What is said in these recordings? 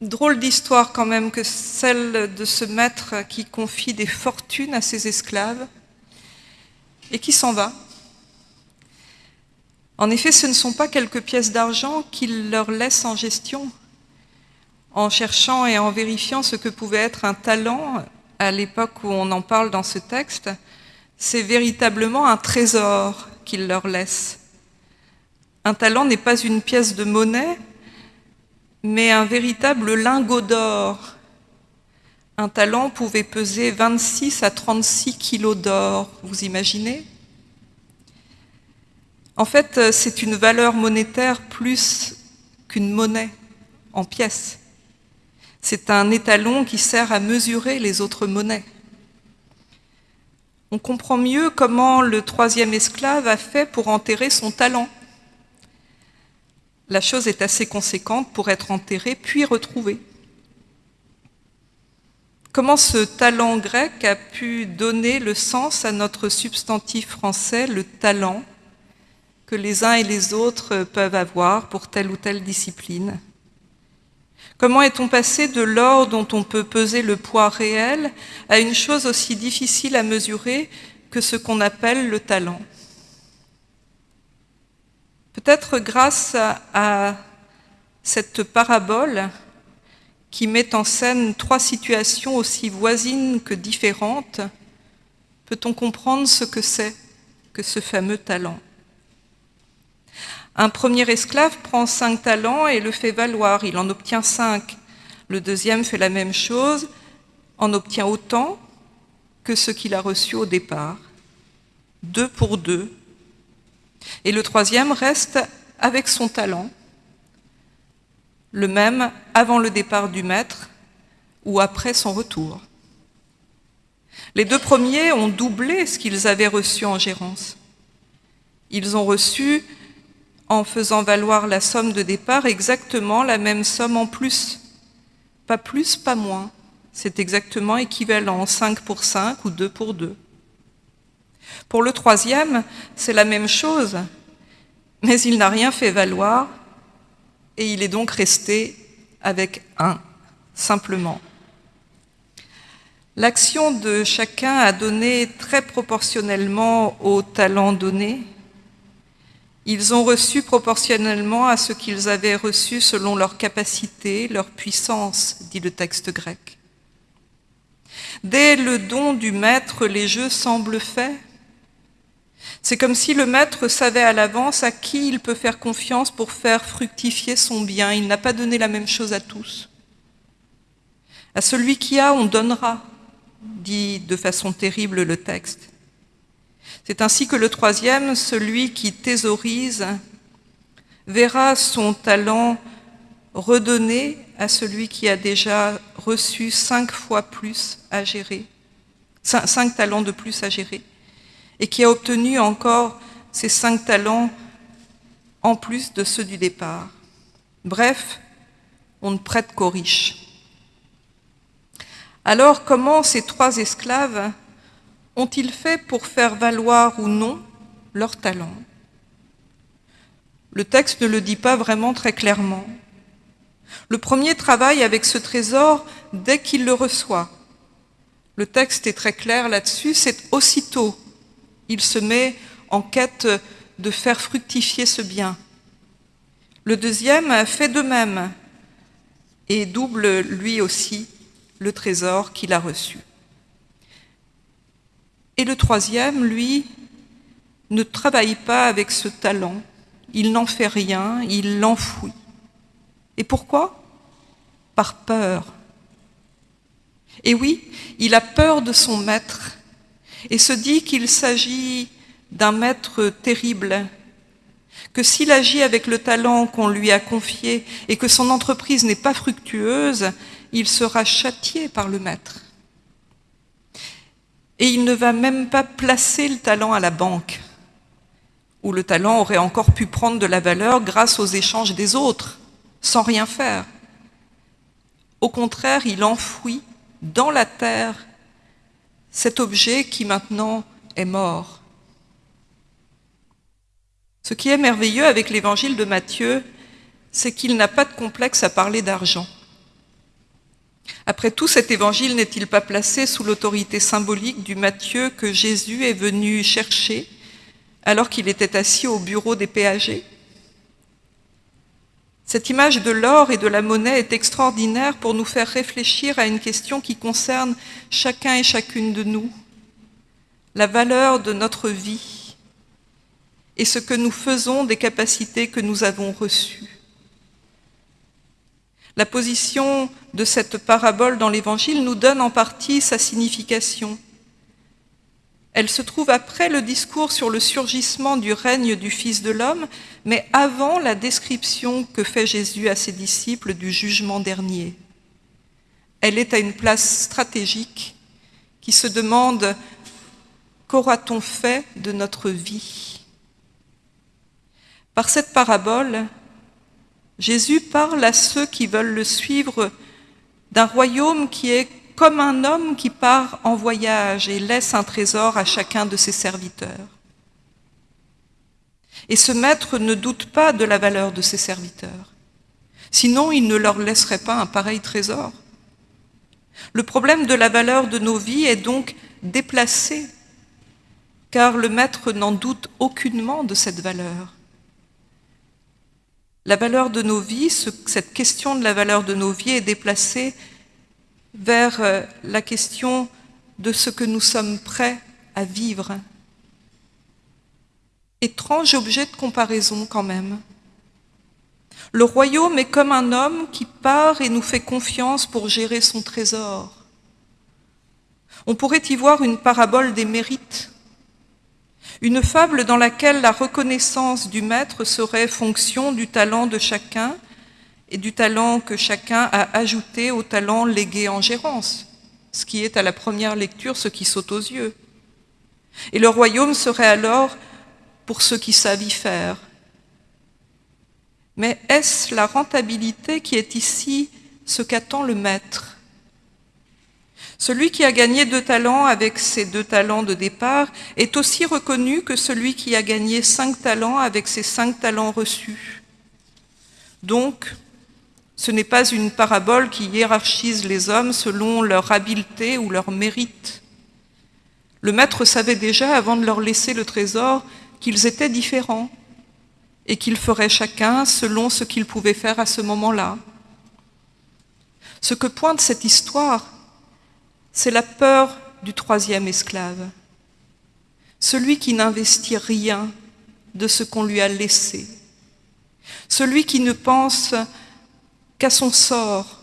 Drôle d'histoire quand même que celle de ce maître qui confie des fortunes à ses esclaves et qui s'en va. En effet, ce ne sont pas quelques pièces d'argent qu'il leur laisse en gestion, en cherchant et en vérifiant ce que pouvait être un talent à l'époque où on en parle dans ce texte, c'est véritablement un trésor qu'il leur laisse. Un talent n'est pas une pièce de monnaie, mais un véritable lingot d'or. Un talent pouvait peser 26 à 36 kilos d'or, vous imaginez? En fait, c'est une valeur monétaire plus qu'une monnaie en pièces. C'est un étalon qui sert à mesurer les autres monnaies. On comprend mieux comment le troisième esclave a fait pour enterrer son talent la chose est assez conséquente pour être enterrée puis retrouvée. Comment ce talent grec a pu donner le sens à notre substantif français, le talent, que les uns et les autres peuvent avoir pour telle ou telle discipline? Comment est-on passé de l'or dont on peut peser le poids réel à une chose aussi difficile à mesurer que ce qu'on appelle le talent? Peut-être grâce à, cette parabole qui met en scène trois situations aussi voisines que différentes, peut-on comprendre ce que c'est que ce fameux talent? Un premier esclave prend cinq talents et le fait valoir, il en obtient cinq. Le deuxième fait la même chose, en obtient autant que ce qu'il a reçu au départ. Deux pour deux, et le troisième reste avec son talent, le même avant le départ du maître ou après son retour. Les deux premiers ont doublé ce qu'ils avaient reçu en gérance. Ils ont reçu, en faisant valoir la somme de départ, exactement la même somme en plus. Pas plus, pas moins. C'est exactement équivalent, 5 pour 5 ou 2 pour 2. Pour le troisième, c'est la même chose, mais il n'a rien fait valoir et il est donc resté avec un, simplement. L'action de chacun a donné très proportionnellement au talent donné. Ils ont reçu proportionnellement à ce qu'ils avaient reçu selon leur capacité, leur puissance, dit le texte grec. Dès le don du maître, les jeux semblent faits. C'est comme si le maître savait à l'avance à qui il peut faire confiance pour faire fructifier son bien. Il n'a pas donné la même chose à tous. À celui qui a, on donnera, dit de façon terrible le texte. C'est ainsi que le troisième, celui qui thésaurise, verra son talent redonné à celui qui a déjà reçu cinq fois plus à gérer, cinq talents de plus à gérer et qui a obtenu encore ses cinq talents en plus de ceux du départ. Bref, on ne prête qu'aux riches. Alors comment ces trois esclaves ont-ils fait pour faire valoir ou non leurs talents? Le texte ne le dit pas vraiment très clairement. Le premier travaille avec ce trésor dès qu'il le reçoit. Le texte est très clair là-dessus, c'est aussitôt il se met en quête de faire fructifier ce bien. Le deuxième fait de même et double lui aussi le trésor qu'il a reçu. Et le troisième, lui, ne travaille pas avec ce talent, il n'en fait rien, il l'enfouit. Et pourquoi? Par peur. Et oui, il a peur de son maître, et se dit qu'il s'agit d'un maître terrible, que s'il agit avec le talent qu'on lui a confié et que son entreprise n'est pas fructueuse, il sera châtié par le maître. Et il ne va même pas placer le talent à la banque, où le talent aurait encore pu prendre de la valeur grâce aux échanges des autres, sans rien faire. Au contraire, il enfouit dans la terre cet objet qui maintenant est mort. Ce qui est merveilleux avec l'évangile de Matthieu, c'est qu'il n'a pas de complexe à parler d'argent. Après tout, cet évangile n'est-il pas placé sous l'autorité symbolique du Matthieu que Jésus est venu chercher alors qu'il était assis au bureau des péagers Cette image de l'or et de la monnaie est extraordinaire pour nous faire réfléchir à une question qui concerne chacun et chacune de nous, la valeur de notre vie et ce que nous faisons des capacités que nous avons reçues. La position de cette parabole dans l'Évangile nous donne en partie sa signification. Elle se trouve après le discours sur le surgissement du règne du Fils de l'homme, mais avant la description que fait Jésus à ses disciples du jugement dernier. Elle est à une place stratégique qui se demande qu'aura-t-on fait de notre vie? Par cette parabole, Jésus parle à ceux qui veulent le suivre d'un royaume qui est comme un homme qui part en voyage et laisse un trésor à chacun de ses serviteurs. Et ce maître ne doute pas de la valeur de ses serviteurs. Sinon, il ne leur laisserait pas un pareil trésor. Le problème de la valeur de nos vies est donc déplacé, car le maître n'en doute aucunement de cette valeur. La valeur de nos vies, cette question de la valeur de nos vies est déplacée vers euh, la question de ce que nous sommes prêts à vivre. Étrange objet de comparaison quand même. Le royaume est comme un homme qui part et nous fait confiance pour gérer son trésor. On pourrait y voir une parabole des mérites une fable dans laquelle la reconnaissance du maître serait fonction du talent de chacun et du talent que chacun a ajouté au talent légué en gérance, ce qui est à la première lecture ce qui saute aux yeux. Et le royaume serait alors pour ceux qui savent y faire. Mais est-ce la rentabilité qui est ici ce qu'attend le maître? Celui qui a gagné deux talents avec ses deux talents de départ est aussi reconnu que celui qui a gagné cinq talents avec ses cinq talents reçus. Donc, ce n'est pas une parabole qui hiérarchise les hommes selon leur habileté ou leur mérite. Le maître savait déjà, avant de leur laisser le trésor, qu'ils étaient différents et qu'ils feraient chacun selon ce qu'ils pouvaient faire à ce moment-là. Ce que pointe cette histoire, c'est la peur du troisième esclave, celui qui n'investit rien de ce qu'on lui a laissé, celui qui ne pense qu'à son sort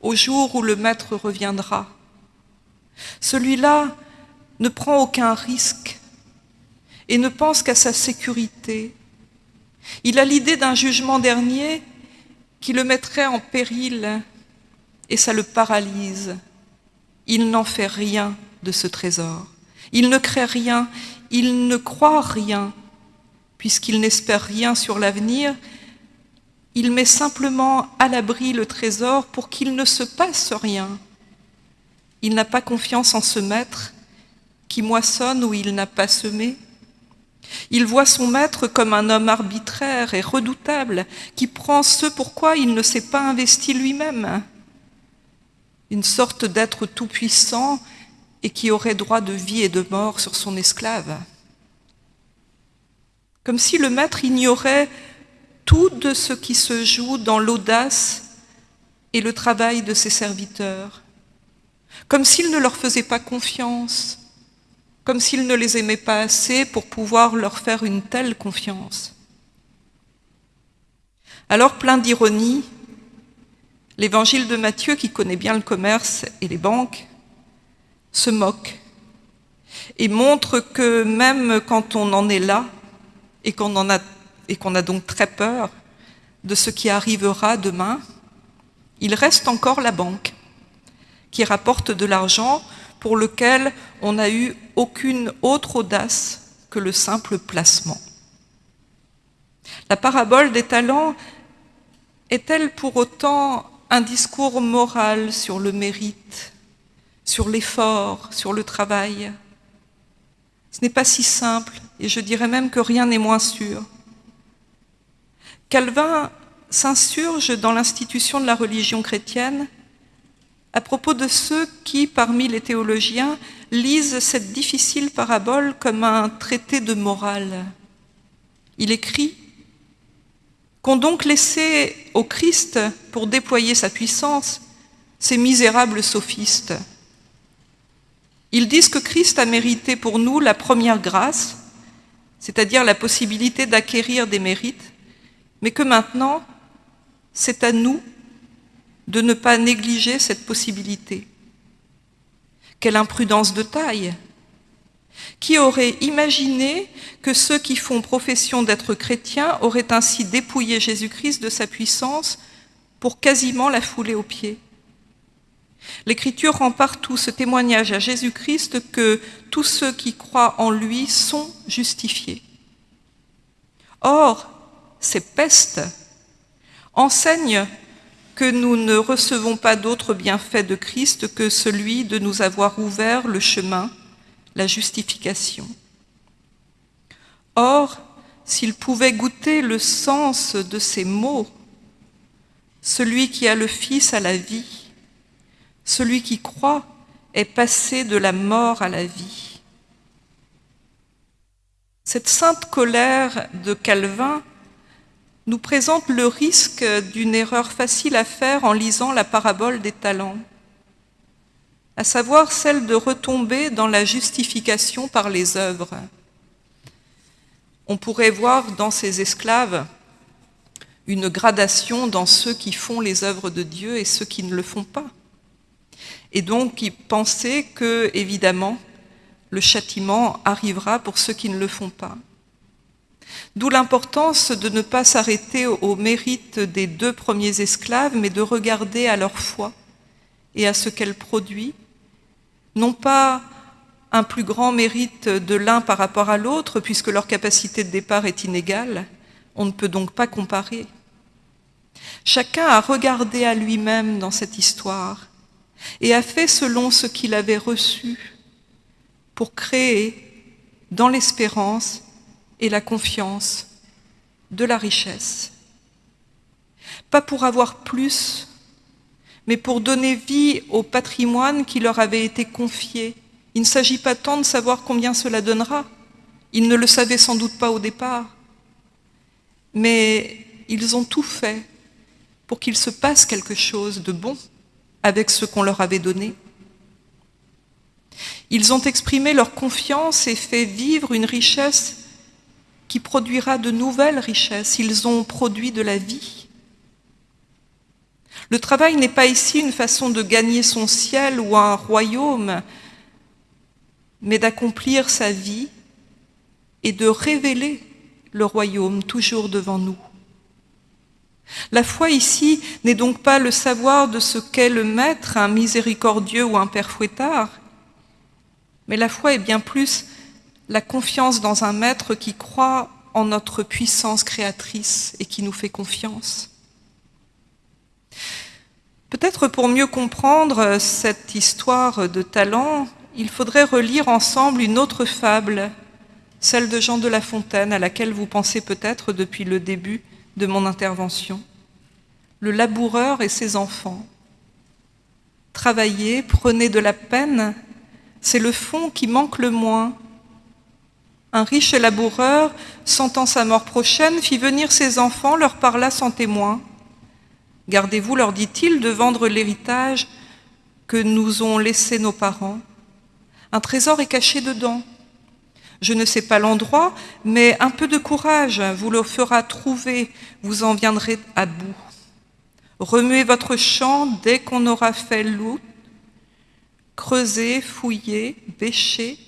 au jour où le maître reviendra. Celui-là ne prend aucun risque et ne pense qu'à sa sécurité. Il a l'idée d'un jugement dernier qui le mettrait en péril et ça le paralyse il n'en fait rien de ce trésor. Il ne crée rien, il ne croit rien, puisqu'il n'espère rien sur l'avenir. Il met simplement à l'abri le trésor pour qu'il ne se passe rien. Il n'a pas confiance en ce maître qui moissonne où il n'a pas semé. Il voit son maître comme un homme arbitraire et redoutable qui prend ce pourquoi il ne s'est pas investi lui-même une sorte d'être tout-puissant et qui aurait droit de vie et de mort sur son esclave. Comme si le maître ignorait tout de ce qui se joue dans l'audace et le travail de ses serviteurs, comme s'il ne leur faisait pas confiance, comme s'il ne les aimait pas assez pour pouvoir leur faire une telle confiance. Alors, plein d'ironie, L'évangile de Matthieu, qui connaît bien le commerce et les banques, se moque et montre que même quand on en est là et qu'on a, qu'on a donc très peur de ce qui arrivera demain, il reste encore la banque qui rapporte de l'argent pour lequel on n'a eu aucune autre audace que le simple placement. La parabole des talents est-elle pour autant un discours moral sur le mérite, sur l'effort, sur le travail? Ce n'est pas si simple, et je dirais même que rien n'est moins sûr. Calvin s'insurge dans l'institution de la religion chrétienne à propos de ceux qui, parmi les théologiens, lisent cette difficile parabole comme un traité de morale. Il écrit Qu'ont donc laissé au Christ pour déployer sa puissance ces misérables sophistes? Ils disent que Christ a mérité pour nous la première grâce, c'est-à-dire la possibilité d'acquérir des mérites, mais que maintenant, c'est à nous de ne pas négliger cette possibilité. Quelle imprudence de taille Qui aurait imaginé que ceux qui font profession d'être chrétiens auraient ainsi dépouillé Jésus-Christ de sa puissance pour quasiment la fouler aux pieds? L'Écriture rend partout ce témoignage à Jésus-Christ que tous ceux qui croient en lui sont justifiés. Or, ces pestes enseignent que nous ne recevons pas d'autre bienfait de Christ que celui de nous avoir ouvert le chemin, la justification. Or, s'il pouvait goûter le sens de ces mots, celui qui a le Fils à la vie, celui qui croit est passé de la mort à la vie. Cette sainte colère de Calvin nous présente le risque d'une erreur facile à faire en lisant la parabole des talents, à savoir celle de retomber dans la justification par les œuvres. On pourrait voir dans ces esclaves une gradation dans ceux qui font les œuvres de Dieu et ceux qui ne le font pas. Et donc, pensaient que, évidemment, le châtiment arrivera pour ceux qui ne le font pas. D'où l'importance de ne pas s'arrêter au mérite des deux premiers esclaves, mais de regarder à leur foi et à ce qu'elle produit, non pas un plus grand mérite de l'un par rapport à l'autre, puisque leur capacité de départ est inégale, on ne peut donc pas comparer. Chacun a regardé à lui-même dans cette histoire et a fait selon ce qu'il avait reçu pour créer dans l'espérance et la confiance de la richesse. Pas pour avoir plus, mais pour donner vie au patrimoine qui leur avait été confié. Il ne s'agit pas tant de savoir combien cela donnera. Ils ne le savaient sans doute pas au départ. Mais ils ont tout fait pour qu'il se passe quelque chose de bon avec ce qu'on leur avait donné. Ils ont exprimé leur confiance et fait vivre une richesse qui produira de nouvelles richesses. Ils ont produit de la vie. Le travail n'est pas ici une façon de gagner son ciel ou un royaume, mais d'accomplir sa vie et de révéler le royaume toujours devant nous. La foi ici n'est donc pas le savoir de ce qu'est le maître, un miséricordieux ou un père fouettard, mais la foi est bien plus la confiance dans un maître qui croit en notre puissance créatrice et qui nous fait confiance. Peut-être pour mieux comprendre cette histoire de talent, il faudrait relire ensemble une autre fable, celle de Jean de La Fontaine, à laquelle vous pensez peut-être depuis le début de mon intervention. Le laboureur et ses enfants. Travailler, prenez de la peine, c'est le fond qui manque le moins un riche laboureur, sentant sa mort prochaine, fit venir ses enfants, leur parla sans témoin. Gardez-vous, leur dit-il, de vendre l'héritage que nous ont laissé nos parents. Un trésor est caché dedans. Je ne sais pas l'endroit, mais un peu de courage vous le fera trouver, vous en viendrez à bout. Remuez votre champ dès qu'on aura fait l'out, creusez, fouillez, bêchez,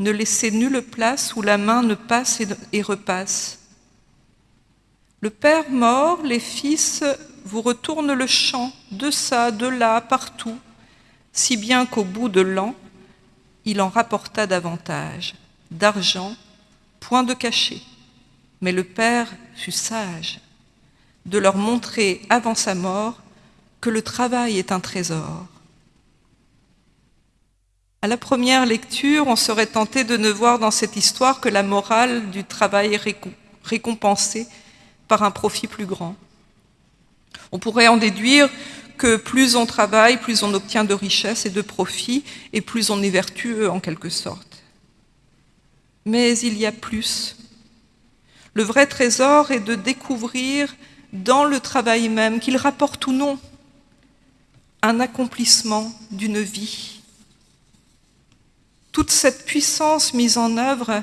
ne laissez nulle place où la main ne passe et repasse. Le père mort, les fils vous retournent le champ, de ça, de là, partout, si bien qu'au bout de l'an, il en rapporta davantage, d'argent, point de cachet. Mais le père fut sage de leur montrer avant sa mort que le travail est un trésor à la première lecture, on serait tenté de ne voir dans cette histoire que la morale du travail récompensé par un profit plus grand. On pourrait en déduire que plus on travaille, plus on obtient de richesses et de profits, et plus on est vertueux en quelque sorte. Mais il y a plus. Le vrai trésor est de découvrir dans le travail même, qu'il rapporte ou non, un accomplissement d'une vie. Cette puissance mise en œuvre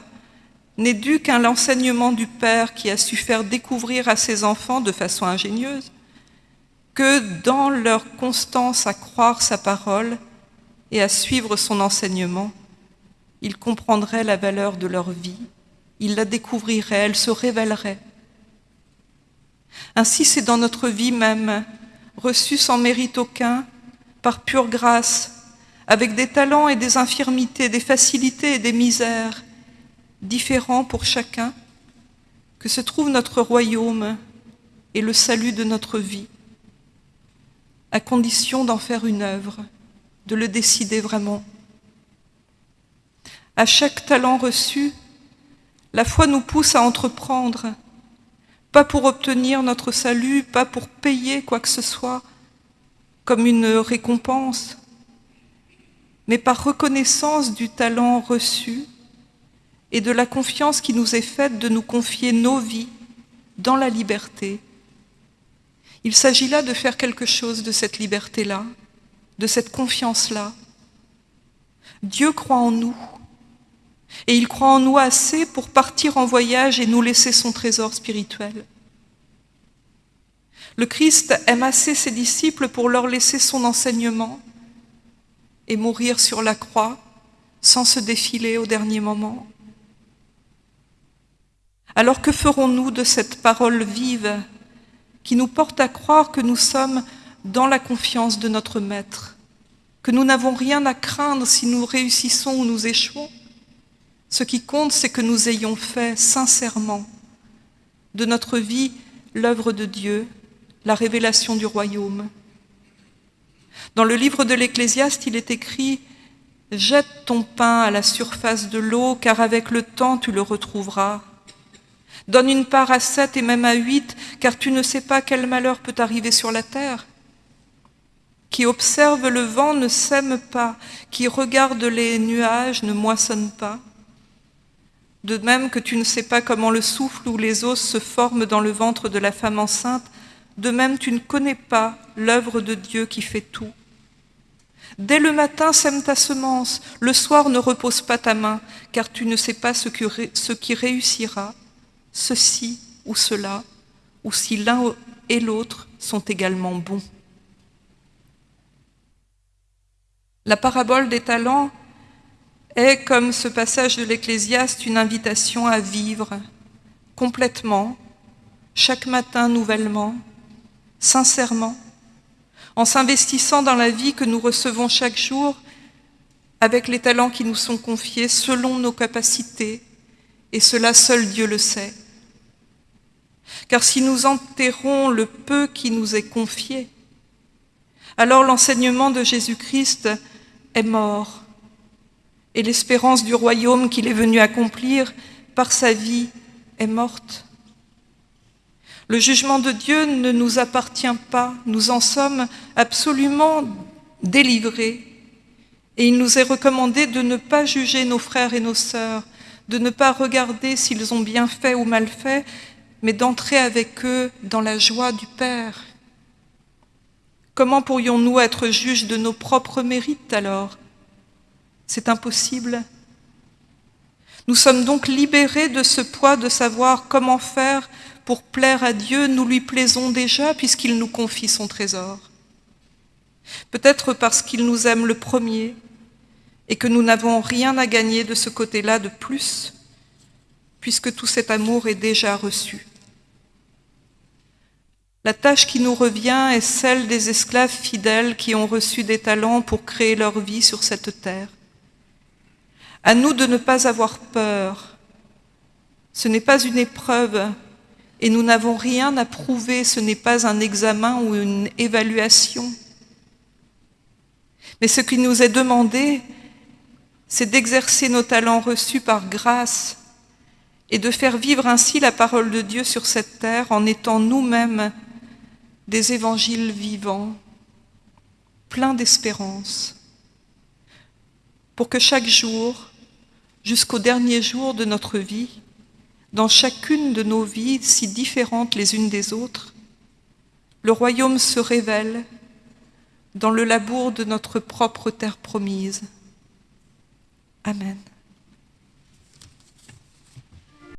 n'est due qu'à l'enseignement du Père qui a su faire découvrir à ses enfants de façon ingénieuse que dans leur constance à croire sa parole et à suivre son enseignement, ils comprendraient la valeur de leur vie, ils la découvriraient, elle se révélerait. Ainsi c'est dans notre vie même, reçue sans mérite aucun, par pure grâce, avec des talents et des infirmités, des facilités et des misères, différents pour chacun, que se trouve notre royaume et le salut de notre vie, à condition d'en faire une œuvre, de le décider vraiment. À chaque talent reçu, la foi nous pousse à entreprendre, pas pour obtenir notre salut, pas pour payer quoi que ce soit comme une récompense, mais par reconnaissance du talent reçu et de la confiance qui nous est faite de nous confier nos vies dans la liberté. Il s'agit là de faire quelque chose de cette liberté-là, de cette confiance-là. Dieu croit en nous, et il croit en nous assez pour partir en voyage et nous laisser son trésor spirituel. Le Christ aime assez ses disciples pour leur laisser son enseignement et mourir sur la croix sans se défiler au dernier moment. Alors que ferons-nous de cette parole vive qui nous porte à croire que nous sommes dans la confiance de notre Maître, que nous n'avons rien à craindre si nous réussissons ou nous échouons? Ce qui compte, c'est que nous ayons fait sincèrement de notre vie l'œuvre de Dieu, la révélation du royaume. Dans le livre de l'Ecclésiaste, il est écrit « Jette ton pain à la surface de l'eau, car avec le temps tu le retrouveras. Donne une part à sept et même à huit, car tu ne sais pas quel malheur peut arriver sur la terre. Qui observe le vent ne sème pas, qui regarde les nuages ne moissonne pas. De même que tu ne sais pas comment le souffle ou les os se forment dans le ventre de la femme enceinte, de même tu ne connais pas l'œuvre de Dieu qui fait tout. Dès le matin sème ta semence, le soir ne repose pas ta main, car tu ne sais pas ce, qui réussira, ceci ou cela, ou si l'un et l'autre sont également bons. La parabole des talents est, comme ce passage de l'Ecclésiaste, une invitation à vivre complètement, chaque matin nouvellement, sincèrement, en s'investissant dans la vie que nous recevons chaque jour avec les talents qui nous sont confiés selon nos capacités, et cela seul Dieu le sait. Car si nous enterrons le peu qui nous est confié, alors l'enseignement de Jésus-Christ est mort et l'espérance du royaume qu'il est venu accomplir par sa vie est morte. Le jugement de Dieu ne nous appartient pas, nous en sommes absolument délivrés. Et il nous est recommandé de ne pas juger nos frères et nos sœurs, de ne pas regarder s'ils ont bien fait ou mal fait, mais d'entrer avec eux dans la joie du Père. Comment pourrions-nous être juges de nos propres mérites alors? C'est impossible. Nous sommes donc libérés de ce poids de savoir comment faire pour plaire à Dieu. Nous lui plaisons déjà puisqu'il nous confie son trésor. Peut-être parce qu'il nous aime le premier et que nous n'avons rien à gagner de ce côté-là de plus, puisque tout cet amour est déjà reçu. La tâche qui nous revient est celle des esclaves fidèles qui ont reçu des talents pour créer leur vie sur cette terre. À nous de ne pas avoir peur. Ce n'est pas une épreuve et nous n'avons rien à prouver, ce n'est pas un examen ou une évaluation. Mais ce qui nous est demandé, c'est d'exercer nos talents reçus par grâce et de faire vivre ainsi la parole de Dieu sur cette terre en étant nous-mêmes des évangiles vivants, pleins d'espérance, pour que chaque jour, jusqu'au dernier jour de notre vie, dans chacune de nos vies si différentes les unes des autres, le royaume se révèle dans le labour de notre propre terre promise. Amen.